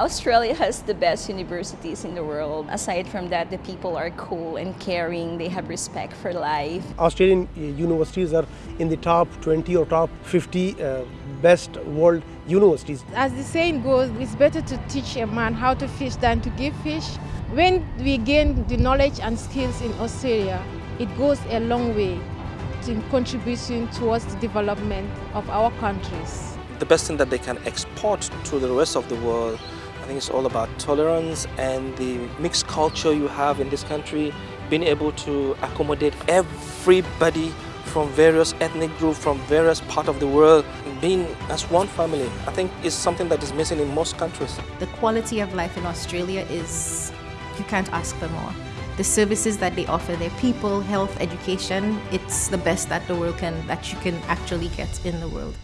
Australia has the best universities in the world. Aside from that, the people are cool and caring. They have respect for life. Australian uh, universities are in the top 20 or top 50 uh, best world universities. As the saying goes, it's better to teach a man how to fish than to give fish. When we gain the knowledge and skills in Australia, it goes a long way in contributing towards the development of our countries. The best thing that they can export to the rest of the world I think it's all about tolerance and the mixed culture you have in this country, being able to accommodate everybody from various ethnic groups, from various parts of the world, being as one family. I think is something that is missing in most countries. The quality of life in Australia is, you can't ask for more. The services that they offer, their people, health, education, it's the best that the world can, that you can actually get in the world.